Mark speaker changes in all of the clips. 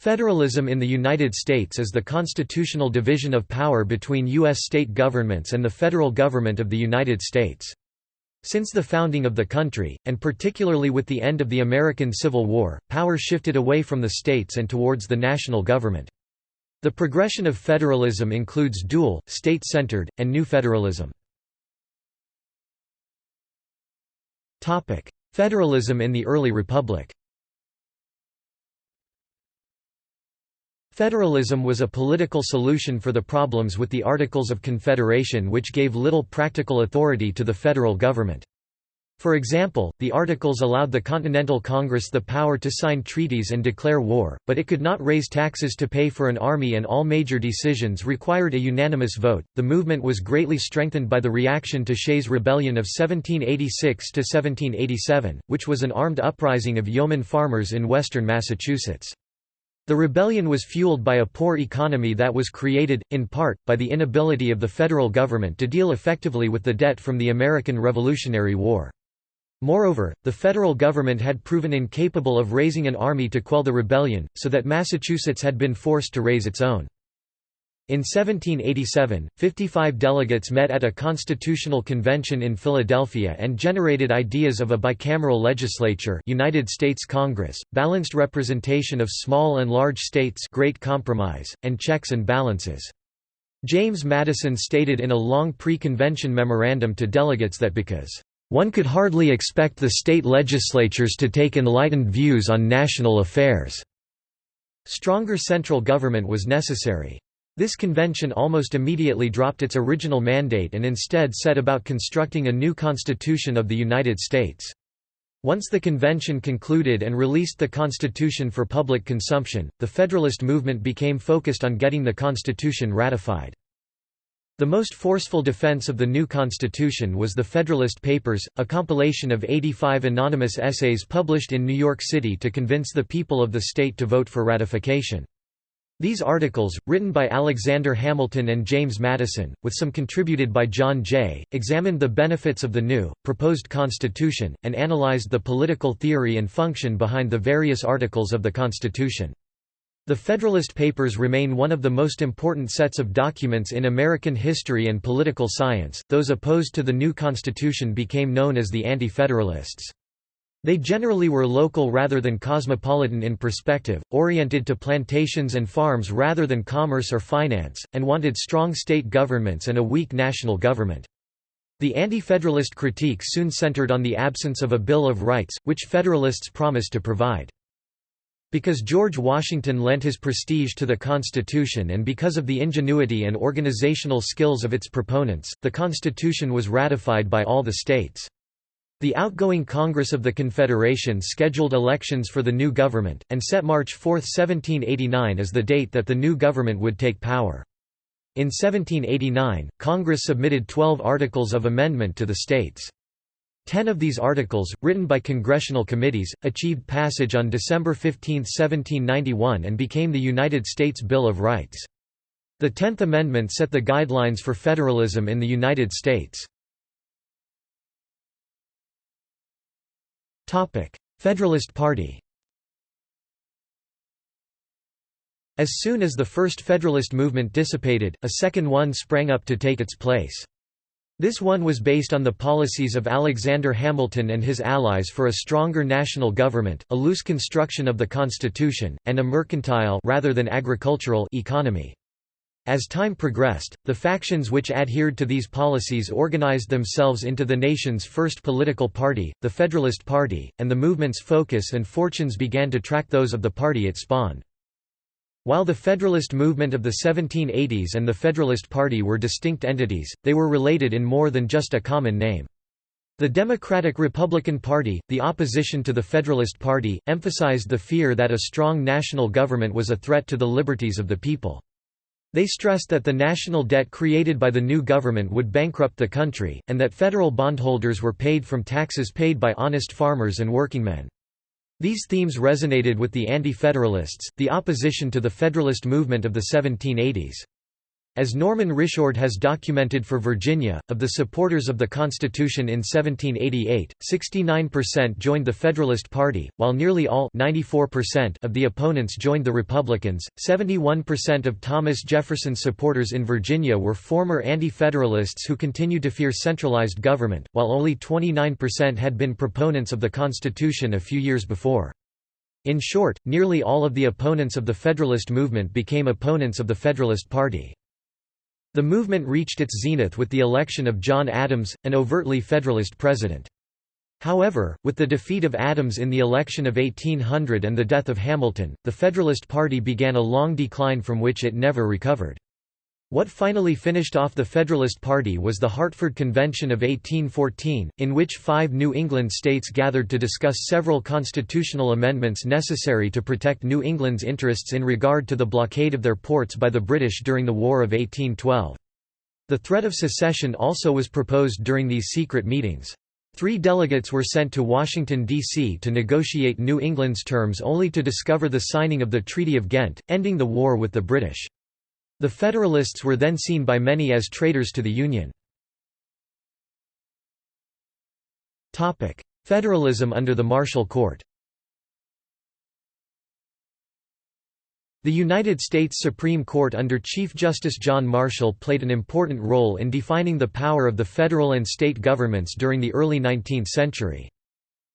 Speaker 1: Federalism in the United States is the constitutional division of power between U.S. state governments and the federal government of the United States. Since the founding of the country, and particularly with the end of the American Civil War, power shifted away from the states and towards the national government. The progression of federalism includes dual, state-centered, and new federalism. Federalism in the early republic Federalism was a political solution for the problems with the Articles of Confederation which gave little practical authority to the federal government. For example, the Articles allowed the Continental Congress the power to sign treaties and declare war, but it could not raise taxes to pay for an army and all major decisions required a unanimous vote. The movement was greatly strengthened by the reaction to Shays' Rebellion of 1786 to 1787, which was an armed uprising of yeoman farmers in western Massachusetts. The rebellion was fueled by a poor economy that was created, in part, by the inability of the federal government to deal effectively with the debt from the American Revolutionary War. Moreover, the federal government had proven incapable of raising an army to quell the rebellion, so that Massachusetts had been forced to raise its own. In 1787, 55 delegates met at a constitutional convention in Philadelphia and generated ideas of a bicameral legislature United States Congress, balanced representation of small and large states Great Compromise, and checks and balances. James Madison stated in a long pre-convention memorandum to delegates that because, "...one could hardly expect the state legislatures to take enlightened views on national affairs," stronger central government was necessary. This convention almost immediately dropped its original mandate and instead set about constructing a new Constitution of the United States. Once the convention concluded and released the Constitution for public consumption, the Federalist movement became focused on getting the Constitution ratified. The most forceful defense of the new Constitution was the Federalist Papers, a compilation of 85 anonymous essays published in New York City to convince the people of the state to vote for ratification. These articles, written by Alexander Hamilton and James Madison, with some contributed by John Jay, examined the benefits of the new, proposed Constitution, and analyzed the political theory and function behind the various articles of the Constitution. The Federalist Papers remain one of the most important sets of documents in American history and political science. Those opposed to the new Constitution became known as the Anti-Federalists. They generally were local rather than cosmopolitan in perspective, oriented to plantations and farms rather than commerce or finance, and wanted strong state governments and a weak national government. The Anti-Federalist critique soon centered on the absence of a Bill of Rights, which Federalists promised to provide. Because George Washington lent his prestige to the Constitution and because of the ingenuity and organizational skills of its proponents, the Constitution was ratified by all the states. The outgoing Congress of the Confederation scheduled elections for the new government, and set March 4, 1789 as the date that the new government would take power. In 1789, Congress submitted 12 articles of amendment to the states. Ten of these articles, written by congressional committees, achieved passage on December 15, 1791 and became the United States Bill of Rights. The Tenth Amendment set the guidelines for federalism in the United States. Federalist Party As soon as the first Federalist movement dissipated, a second one sprang up to take its place. This one was based on the policies of Alexander Hamilton and his allies for a stronger national government, a loose construction of the Constitution, and a mercantile rather than agricultural economy. As time progressed, the factions which adhered to these policies organized themselves into the nation's first political party, the Federalist Party, and the movement's focus and fortunes began to track those of the party it spawned. While the Federalist movement of the 1780s and the Federalist Party were distinct entities, they were related in more than just a common name. The Democratic-Republican Party, the opposition to the Federalist Party, emphasized the fear that a strong national government was a threat to the liberties of the people. They stressed that the national debt created by the new government would bankrupt the country, and that federal bondholders were paid from taxes paid by honest farmers and workingmen. These themes resonated with the Anti-Federalists, the opposition to the Federalist movement of the 1780s. As Norman Risjord has documented for Virginia, of the supporters of the Constitution in 1788, 69% joined the Federalist Party, while nearly all 94% of the opponents joined the Republicans. 71% of Thomas Jefferson's supporters in Virginia were former anti-federalists who continued to fear centralized government, while only 29% had been proponents of the Constitution a few years before. In short, nearly all of the opponents of the Federalist movement became opponents of the Federalist Party. The movement reached its zenith with the election of John Adams, an overtly Federalist president. However, with the defeat of Adams in the election of 1800 and the death of Hamilton, the Federalist Party began a long decline from which it never recovered. What finally finished off the Federalist Party was the Hartford Convention of 1814, in which five New England states gathered to discuss several constitutional amendments necessary to protect New England's interests in regard to the blockade of their ports by the British during the War of 1812. The threat of secession also was proposed during these secret meetings. Three delegates were sent to Washington, D.C. to negotiate New England's terms only to discover the signing of the Treaty of Ghent, ending the war with the British. The Federalists were then seen by many as traitors to the Union. Federalism under the Marshall Court The United States Supreme Court under Chief Justice John Marshall played an important role in defining the power of the federal and state governments during the early 19th century.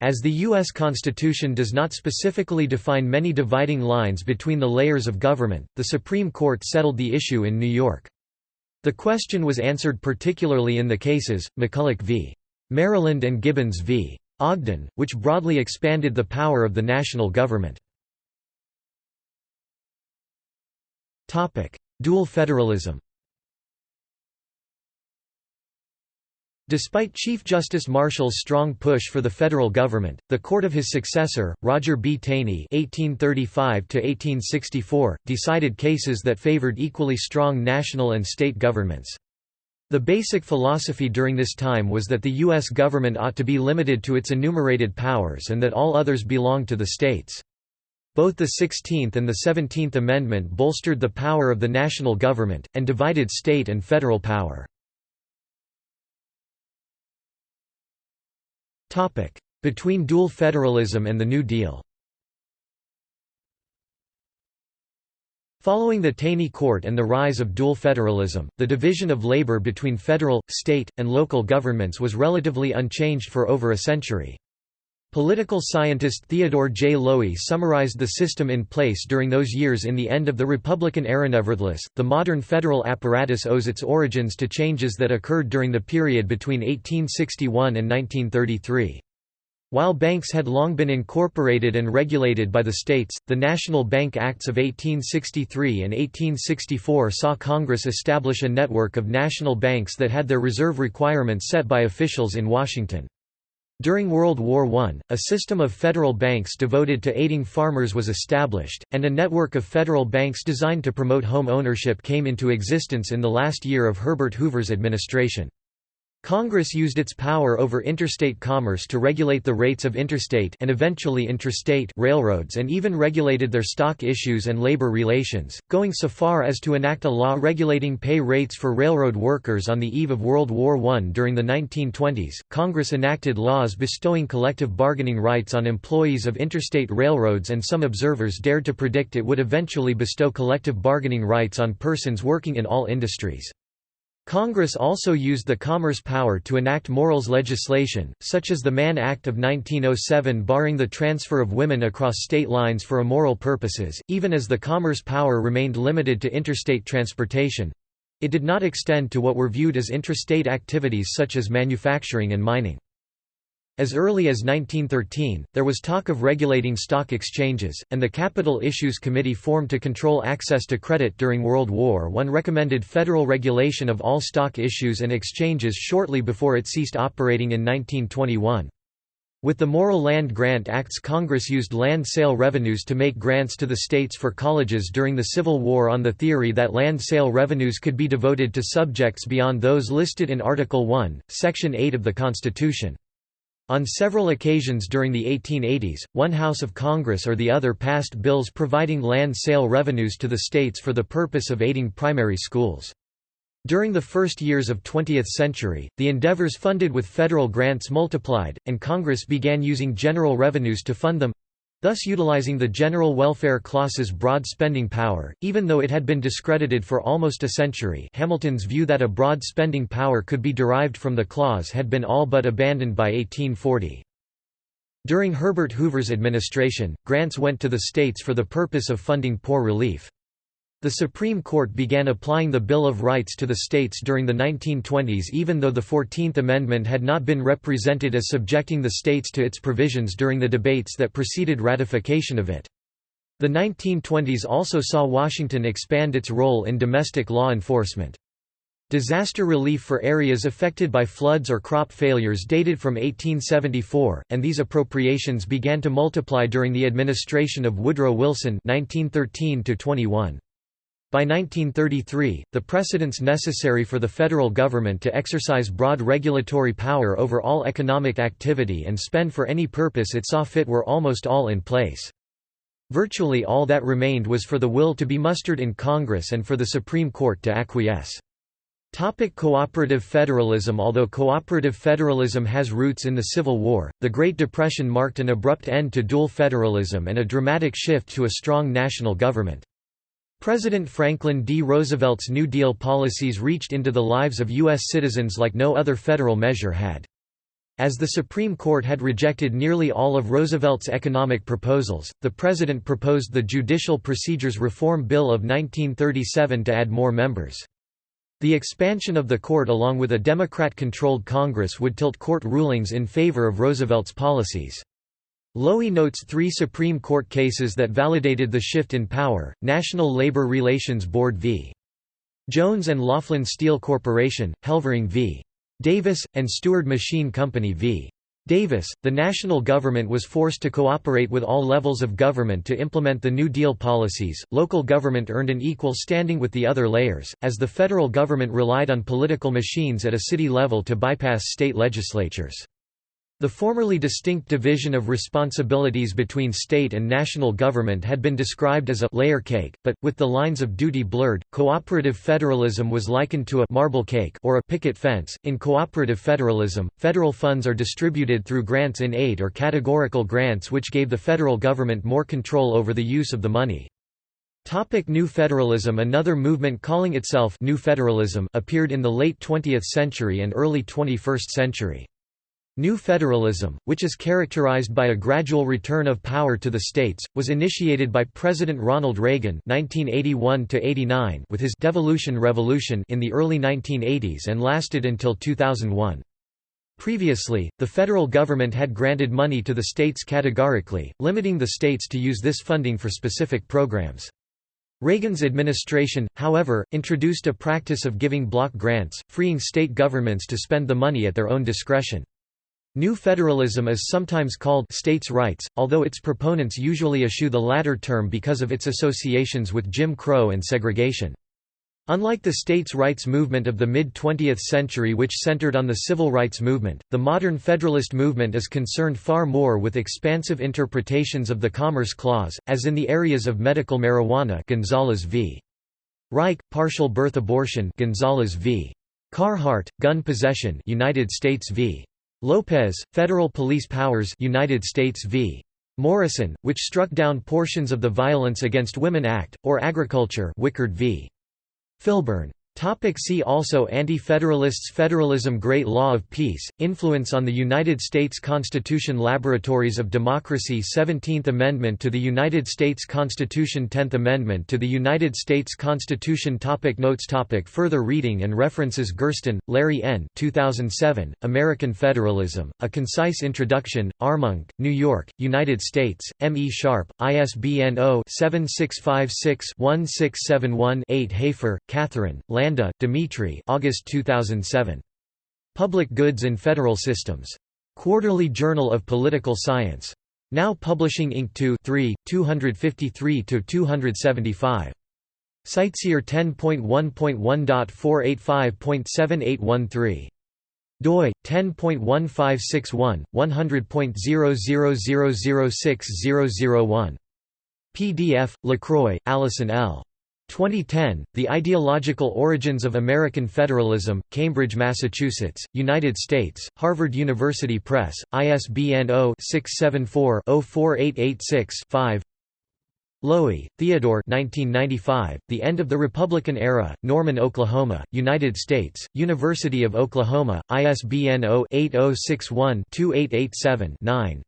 Speaker 1: As the U.S. Constitution does not specifically define many dividing lines between the layers of government, the Supreme Court settled the issue in New York. The question was answered particularly in the cases, McCulloch v. Maryland and Gibbons v. Ogden, which broadly expanded the power of the national government. Dual federalism Despite Chief Justice Marshall's strong push for the federal government, the court of his successor, Roger B. Taney (1835–1864), decided cases that favored equally strong national and state governments. The basic philosophy during this time was that the U.S. government ought to be limited to its enumerated powers and that all others belonged to the states. Both the 16th and the 17th Amendment bolstered the power of the national government, and divided state and federal power. Between dual federalism and the New Deal Following the Taney Court and the rise of dual federalism, the division of labor between federal, state, and local governments was relatively unchanged for over a century. Political scientist Theodore J. Lowi summarized the system in place during those years in the end of the Republican era. Nevertheless, the modern federal apparatus owes its origins to changes that occurred during the period between 1861 and 1933. While banks had long been incorporated and regulated by the states, the National Bank Acts of 1863 and 1864 saw Congress establish a network of national banks that had their reserve requirements set by officials in Washington. During World War I, a system of federal banks devoted to aiding farmers was established, and a network of federal banks designed to promote home ownership came into existence in the last year of Herbert Hoover's administration. Congress used its power over interstate commerce to regulate the rates of interstate and eventually intrastate railroads and even regulated their stock issues and labor relations, going so far as to enact a law regulating pay rates for railroad workers on the eve of World War I. During the 1920s, Congress enacted laws bestowing collective bargaining rights on employees of interstate railroads and some observers dared to predict it would eventually bestow collective bargaining rights on persons working in all industries. Congress also used the commerce power to enact morals legislation, such as the Mann Act of 1907 barring the transfer of women across state lines for immoral purposes, even as the commerce power remained limited to interstate transportation. It did not extend to what were viewed as intrastate activities such as manufacturing and mining. As early as 1913, there was talk of regulating stock exchanges, and the Capital Issues Committee formed to control access to credit during World War I recommended federal regulation of all stock issues and exchanges shortly before it ceased operating in 1921. With the Morrill Land Grant Acts Congress used land sale revenues to make grants to the states for colleges during the Civil War on the theory that land sale revenues could be devoted to subjects beyond those listed in Article I, Section 8 of the Constitution. On several occasions during the 1880s, one House of Congress or the other passed bills providing land sale revenues to the states for the purpose of aiding primary schools. During the first years of 20th century, the endeavors funded with federal grants multiplied, and Congress began using general revenues to fund them thus utilizing the general welfare clause's broad spending power, even though it had been discredited for almost a century Hamilton's view that a broad spending power could be derived from the clause had been all but abandoned by 1840. During Herbert Hoover's administration, grants went to the states for the purpose of funding poor relief. The Supreme Court began applying the Bill of Rights to the states during the 1920s even though the Fourteenth Amendment had not been represented as subjecting the states to its provisions during the debates that preceded ratification of it. The 1920s also saw Washington expand its role in domestic law enforcement. Disaster relief for areas affected by floods or crop failures dated from 1874, and these appropriations began to multiply during the administration of Woodrow Wilson 1913 -21. By 1933, the precedents necessary for the federal government to exercise broad regulatory power over all economic activity and spend for any purpose it saw fit were almost all in place. Virtually all that remained was for the will to be mustered in Congress and for the Supreme Court to acquiesce. Topic cooperative federalism Although cooperative federalism has roots in the Civil War, the Great Depression marked an abrupt end to dual federalism and a dramatic shift to a strong national government. President Franklin D. Roosevelt's New Deal policies reached into the lives of U.S. citizens like no other federal measure had. As the Supreme Court had rejected nearly all of Roosevelt's economic proposals, the President proposed the Judicial Procedures Reform Bill of 1937 to add more members. The expansion of the court along with a Democrat-controlled Congress would tilt court rulings in favor of Roosevelt's policies. Lowi notes three Supreme Court cases that validated the shift in power, National Labor Relations Board v. Jones and Laughlin Steel Corporation, Helvering v. Davis, and Steward Machine Company v. Davis, the national government was forced to cooperate with all levels of government to implement the New Deal policies. Local government earned an equal standing with the other layers, as the federal government relied on political machines at a city level to bypass state legislatures. The formerly distinct division of responsibilities between state and national government had been described as a layer cake, but, with the lines of duty blurred, cooperative federalism was likened to a marble cake or a picket fence. In cooperative federalism, federal funds are distributed through grants in aid or categorical grants which gave the federal government more control over the use of the money. Topic New Federalism Another movement calling itself New Federalism appeared in the late 20th century and early 21st century. New federalism, which is characterized by a gradual return of power to the states, was initiated by President Ronald Reagan (1981–89) with his devolution revolution in the early 1980s and lasted until 2001. Previously, the federal government had granted money to the states categorically, limiting the states to use this funding for specific programs. Reagan's administration, however, introduced a practice of giving block grants, freeing state governments to spend the money at their own discretion. New federalism is sometimes called states' rights, although its proponents usually eschew the latter term because of its associations with Jim Crow and segregation. Unlike the states' rights movement of the mid-20th century which centered on the civil rights movement, the modern Federalist movement is concerned far more with expansive interpretations of the Commerce Clause, as in the areas of medical marijuana Gonzales v. Raich, partial birth abortion Gonzales v. Carhart, gun possession United States v. Lopez, Federal Police Powers United States v. Morrison, which struck down portions of the Violence Against Women Act, or Agriculture Wickard v. Filburn. Topic see also Anti-Federalists Federalism Great Law of Peace, Influence on the United States Constitution Laboratories of Democracy 17th Amendment to the United States Constitution 10th Amendment to the United States Constitution topic Notes topic Further reading and references Gersten, Larry N. 2007, American Federalism, A Concise Introduction, Armonk, New York, United States, M. E. Sharpe, ISBN 0-7656-1671-8 Hafer, Catherine, Land Landa, Dimitri August 2007. Public Goods in Federal Systems. Quarterly Journal of Political Science. Now Publishing Inc. 2 3, 253–275. CiteSeer 10.1.1.485.7813 doi 10.1561 100.000060001 PDF LaCroix, Allison L. 2010, The Ideological Origins of American Federalism, Cambridge, Massachusetts, United States, Harvard University Press, ISBN 0-674-04886-5 Lowi, Theodore 1995, The End of the Republican Era, Norman, Oklahoma, United States, University of Oklahoma, ISBN 0-8061-2887-9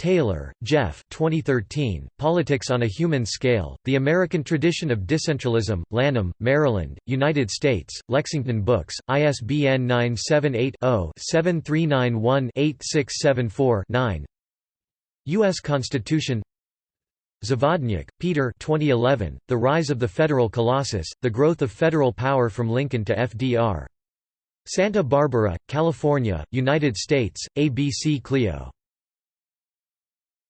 Speaker 1: Taylor, Jeff 2013, Politics on a Human Scale, The American Tradition of Decentralism, Lanham, Maryland, United States, Lexington Books, ISBN 978-0-7391-8674-9 U.S. Constitution Zavodnyuk, Peter 2011, The Rise of the Federal Colossus, The Growth of Federal Power from Lincoln to FDR. Santa Barbara, California, United States, ABC Clio.